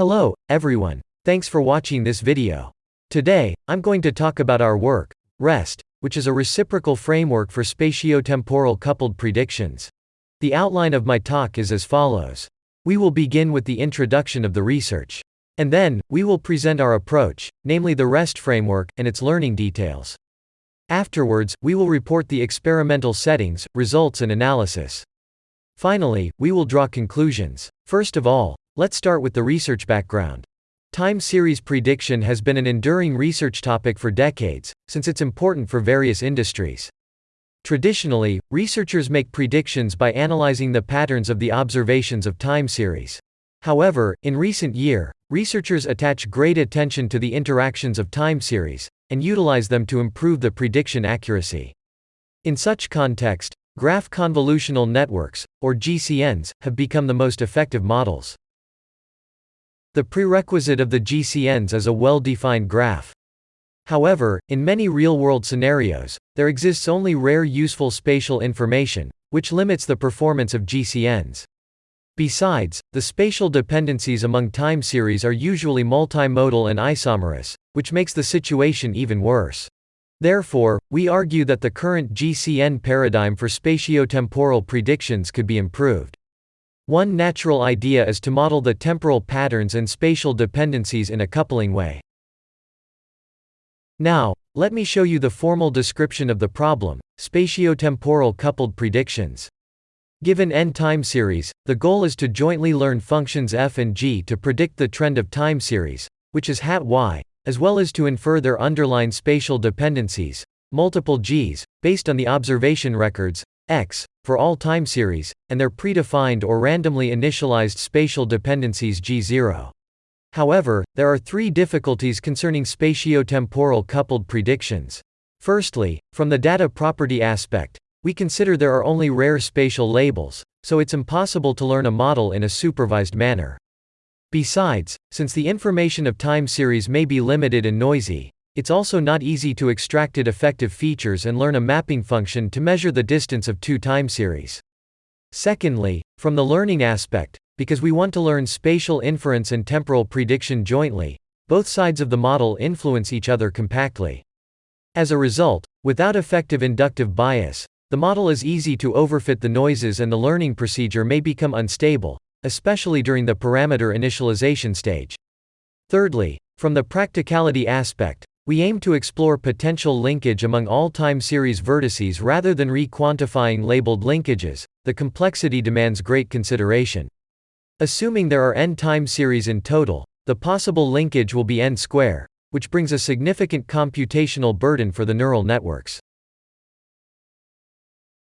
Hello, everyone. Thanks for watching this video. Today, I'm going to talk about our work, REST, which is a reciprocal framework for spatiotemporal coupled predictions. The outline of my talk is as follows. We will begin with the introduction of the research. And then, we will present our approach, namely the REST framework, and its learning details. Afterwards, we will report the experimental settings, results and analysis. Finally, we will draw conclusions. First of all, let's start with the research background. Time series prediction has been an enduring research topic for decades, since it's important for various industries. Traditionally, researchers make predictions by analyzing the patterns of the observations of time series. However, in recent year, researchers attach great attention to the interactions of time series, and utilize them to improve the prediction accuracy. In such context, graph convolutional networks, or GCNs, have become the most effective models. The prerequisite of the GCNs is a well-defined graph. However, in many real-world scenarios, there exists only rare useful spatial information, which limits the performance of GCNs. Besides, the spatial dependencies among time series are usually multimodal and isomerous, which makes the situation even worse. Therefore, we argue that the current GCN paradigm for spatiotemporal predictions could be improved. One natural idea is to model the temporal patterns and spatial dependencies in a coupling way. Now, let me show you the formal description of the problem, spatiotemporal coupled predictions. Given n time series, the goal is to jointly learn functions f and g to predict the trend of time series, which is hat y, as well as to infer their underlying spatial dependencies, multiple g's, based on the observation records, x, for all time series, and their predefined or randomly initialized spatial dependencies G0. However, there are three difficulties concerning spatiotemporal coupled predictions. Firstly, from the data property aspect, we consider there are only rare spatial labels, so it's impossible to learn a model in a supervised manner. Besides, since the information of time series may be limited and noisy, it's also not easy to extract it effective features and learn a mapping function to measure the distance of two time series. Secondly, from the learning aspect, because we want to learn spatial inference and temporal prediction jointly, both sides of the model influence each other compactly. As a result, without effective inductive bias, the model is easy to overfit the noises and the learning procedure may become unstable, especially during the parameter initialization stage. Thirdly, from the practicality aspect, we aim to explore potential linkage among all time series vertices rather than re-quantifying labeled linkages, the complexity demands great consideration. Assuming there are n time series in total, the possible linkage will be n square, which brings a significant computational burden for the neural networks.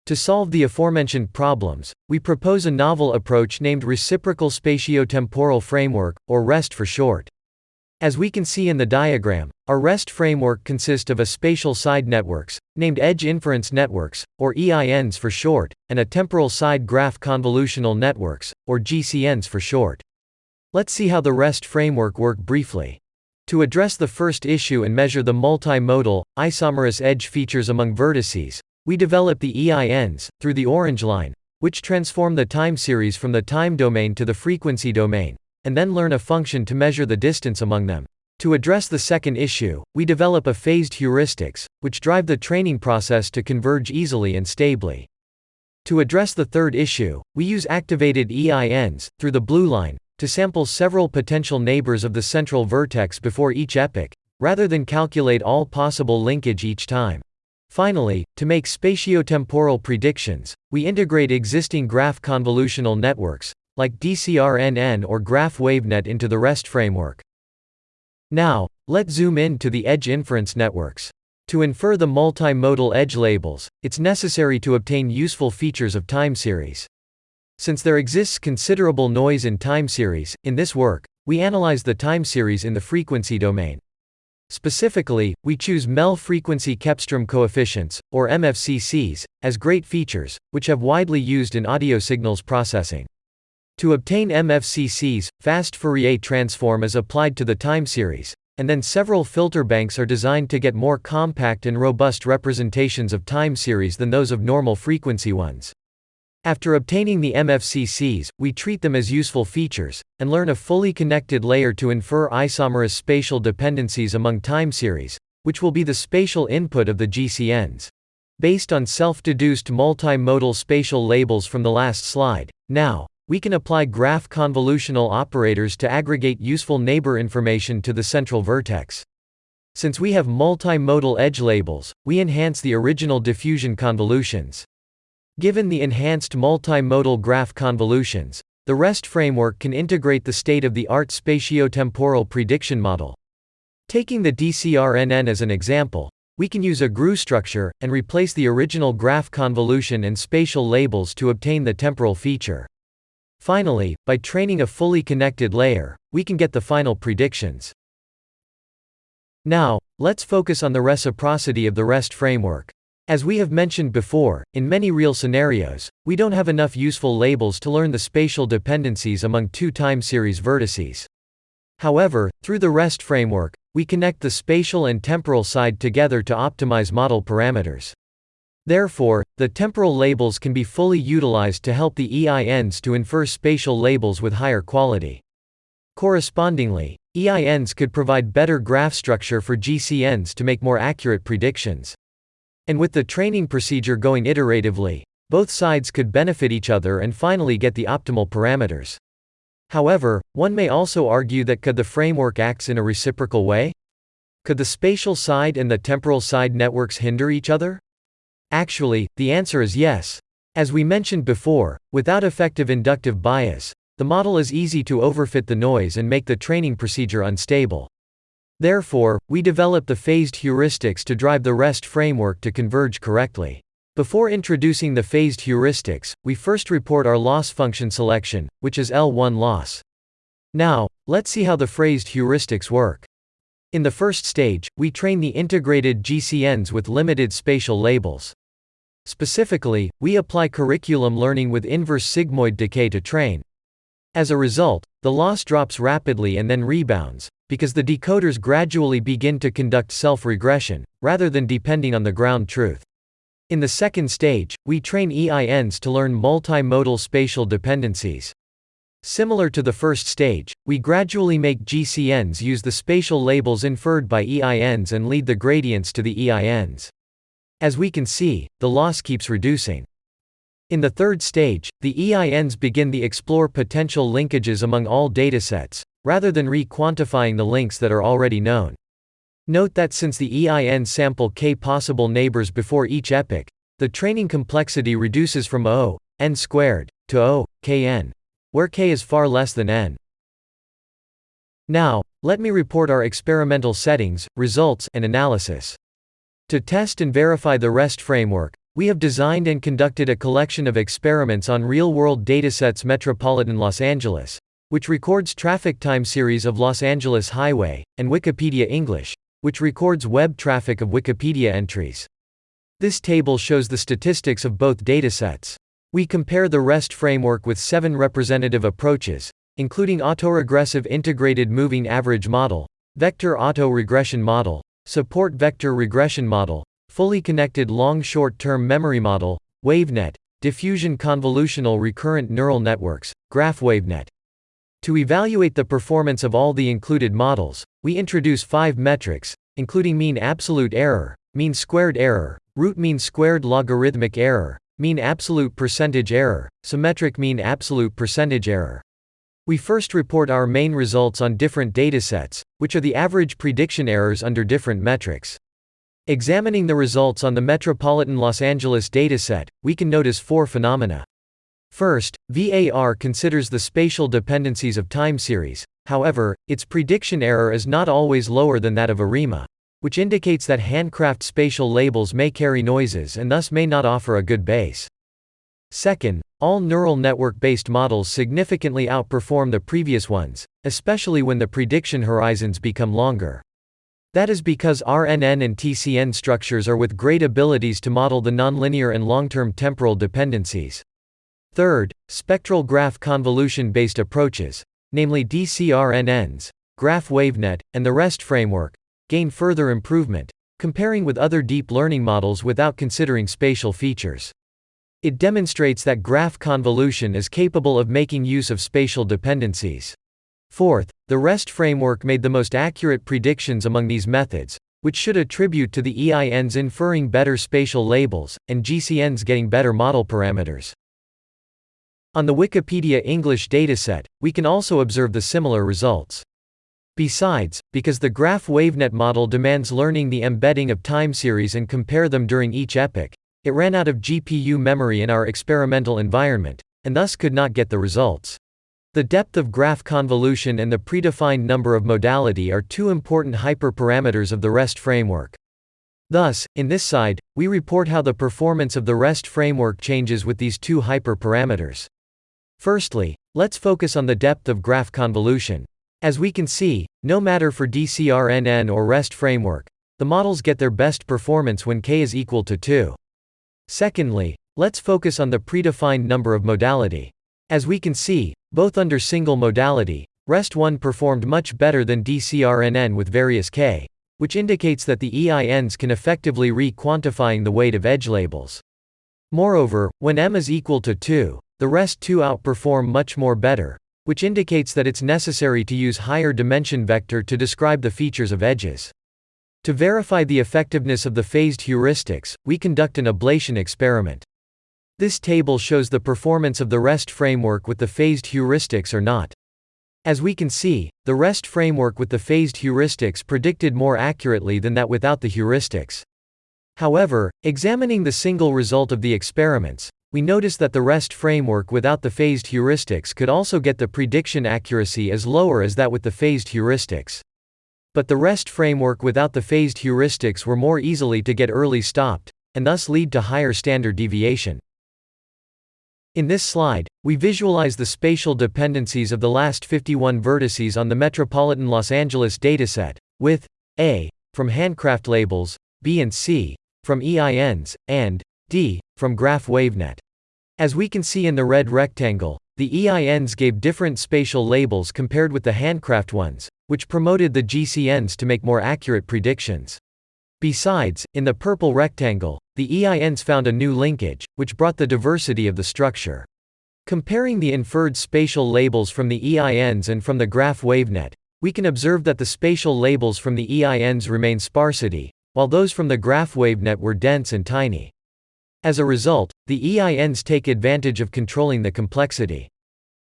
To solve the aforementioned problems, we propose a novel approach named Reciprocal Spatiotemporal Framework, or REST for short. As we can see in the diagram, our REST framework consists of a spatial side networks, named Edge Inference Networks, or EINs for short, and a temporal side graph convolutional networks, or GCNs for short. Let's see how the REST framework work briefly. To address the first issue and measure the multimodal, isomerous edge features among vertices, we develop the EINs, through the orange line, which transform the time series from the time domain to the frequency domain and then learn a function to measure the distance among them. To address the second issue, we develop a phased heuristics, which drive the training process to converge easily and stably. To address the third issue, we use activated EINs, through the blue line, to sample several potential neighbors of the central vertex before each epoch, rather than calculate all possible linkage each time. Finally, to make spatiotemporal predictions, we integrate existing graph convolutional networks, like DCRNN or Graph WaveNet into the REST framework. Now, let's zoom in to the edge inference networks. To infer the multimodal edge labels, it's necessary to obtain useful features of time series. Since there exists considerable noise in time series, in this work, we analyze the time series in the frequency domain. Specifically, we choose MEL frequency cepstrum coefficients, or MFCCs, as great features, which have widely used in audio signals processing. To obtain MFCCs, fast Fourier transform is applied to the time series, and then several filter banks are designed to get more compact and robust representations of time series than those of normal frequency ones. After obtaining the MFCCs, we treat them as useful features, and learn a fully connected layer to infer isomerous spatial dependencies among time series, which will be the spatial input of the GCNs. Based on self-deduced multimodal spatial labels from the last slide, now, we can apply graph convolutional operators to aggregate useful neighbor information to the central vertex. Since we have multimodal edge labels, we enhance the original diffusion convolutions. Given the enhanced multimodal graph convolutions, the REST framework can integrate the state-of-the-art spatiotemporal prediction model. Taking the DCRNN as an example, we can use a GRU structure, and replace the original graph convolution and spatial labels to obtain the temporal feature. Finally, by training a fully connected layer, we can get the final predictions. Now, let's focus on the reciprocity of the REST framework. As we have mentioned before, in many real scenarios, we don't have enough useful labels to learn the spatial dependencies among two time series vertices. However, through the REST framework, we connect the spatial and temporal side together to optimize model parameters. Therefore, the temporal labels can be fully utilized to help the EINs to infer spatial labels with higher quality. Correspondingly, EINs could provide better graph structure for GCNs to make more accurate predictions. And with the training procedure going iteratively, both sides could benefit each other and finally get the optimal parameters. However, one may also argue that could the framework acts in a reciprocal way? Could the spatial side and the temporal side networks hinder each other? Actually, the answer is yes. As we mentioned before, without effective inductive bias, the model is easy to overfit the noise and make the training procedure unstable. Therefore, we develop the phased heuristics to drive the REST framework to converge correctly. Before introducing the phased heuristics, we first report our loss function selection, which is L1 loss. Now, let's see how the phased heuristics work. In the first stage, we train the integrated GCNs with limited spatial labels. Specifically, we apply curriculum learning with inverse sigmoid decay to train. As a result, the loss drops rapidly and then rebounds, because the decoders gradually begin to conduct self-regression, rather than depending on the ground truth. In the second stage, we train EINs to learn multimodal spatial dependencies. Similar to the first stage, we gradually make GCNs use the spatial labels inferred by EINs and lead the gradients to the EINs. As we can see, the loss keeps reducing. In the third stage, the EINs begin the explore potential linkages among all datasets, rather than re-quantifying the links that are already known. Note that since the EIN sample k possible neighbors before each epoch, the training complexity reduces from O, n squared, to O, kn, where k is far less than n. Now, let me report our experimental settings, results, and analysis. To test and verify the REST framework, we have designed and conducted a collection of experiments on real-world datasets Metropolitan Los Angeles, which records traffic time series of Los Angeles Highway, and Wikipedia English, which records web traffic of Wikipedia entries. This table shows the statistics of both datasets. We compare the REST framework with seven representative approaches, including autoregressive integrated moving average model, vector auto-regression model, support vector regression model, fully connected long short-term memory model, WaveNet, diffusion convolutional recurrent neural networks, GraphWaveNet. To evaluate the performance of all the included models, we introduce five metrics, including mean absolute error, mean squared error, root mean squared logarithmic error, mean absolute percentage error, symmetric mean absolute percentage error. We first report our main results on different datasets, which are the average prediction errors under different metrics. Examining the results on the Metropolitan Los Angeles dataset, we can notice four phenomena. First, VAR considers the spatial dependencies of time series, however, its prediction error is not always lower than that of ARIMA, which indicates that handcraft spatial labels may carry noises and thus may not offer a good base. Second, all neural network-based models significantly outperform the previous ones, especially when the prediction horizons become longer. That is because RNN and TCN structures are with great abilities to model the nonlinear and long-term temporal dependencies. Third, spectral graph convolution-based approaches, namely DCRNNs, GraphWaveNet, and the REST framework, gain further improvement, comparing with other deep learning models without considering spatial features. It demonstrates that graph convolution is capable of making use of spatial dependencies. Fourth, the REST framework made the most accurate predictions among these methods, which should attribute to the EINs inferring better spatial labels, and GCNs getting better model parameters. On the Wikipedia English dataset, we can also observe the similar results. Besides, because the graph wavenet model demands learning the embedding of time series and compare them during each epoch, it ran out of GPU memory in our experimental environment, and thus could not get the results. The depth of graph convolution and the predefined number of modality are two important hyperparameters of the REST framework. Thus, in this side, we report how the performance of the REST framework changes with these two hyperparameters. Firstly, let's focus on the depth of graph convolution. As we can see, no matter for DCRNN or REST framework, the models get their best performance when k is equal to 2. Secondly, let's focus on the predefined number of modality. As we can see, both under single modality, REST1 performed much better than DCRNN with various k, which indicates that the EINs can effectively re-quantifying the weight of edge labels. Moreover, when m is equal to 2, the REST2 outperform much more better, which indicates that it's necessary to use higher dimension vector to describe the features of edges. To verify the effectiveness of the phased heuristics, we conduct an ablation experiment. This table shows the performance of the REST framework with the phased heuristics or not. As we can see, the REST framework with the phased heuristics predicted more accurately than that without the heuristics. However, examining the single result of the experiments, we notice that the REST framework without the phased heuristics could also get the prediction accuracy as lower as that with the phased heuristics. But the REST framework without the phased heuristics were more easily to get early stopped, and thus lead to higher standard deviation. In this slide, we visualize the spatial dependencies of the last 51 vertices on the metropolitan Los Angeles dataset, with A from handcraft labels, B and C from EINs, and D from graph wavenet. As we can see in the red rectangle, the EINs gave different spatial labels compared with the handcraft ones, which promoted the GCNs to make more accurate predictions. Besides, in the purple rectangle, the EINs found a new linkage, which brought the diversity of the structure. Comparing the inferred spatial labels from the EINs and from the graph wavenet, we can observe that the spatial labels from the EINs remain sparsity, while those from the graph wavenet were dense and tiny. As a result, the EINs take advantage of controlling the complexity.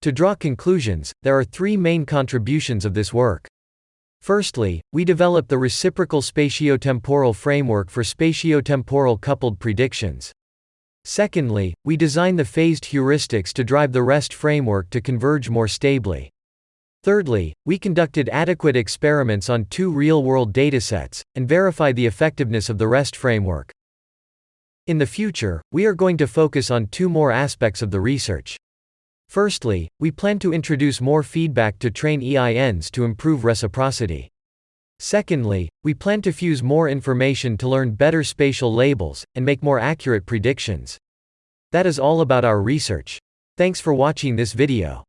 To draw conclusions, there are three main contributions of this work. Firstly, we develop the reciprocal spatiotemporal framework for spatiotemporal coupled predictions. Secondly, we design the phased heuristics to drive the REST framework to converge more stably. Thirdly, we conducted adequate experiments on two real-world datasets, and verify the effectiveness of the REST framework. In the future, we are going to focus on two more aspects of the research. Firstly, we plan to introduce more feedback to train EINs to improve reciprocity. Secondly, we plan to fuse more information to learn better spatial labels and make more accurate predictions. That is all about our research. Thanks for watching this video.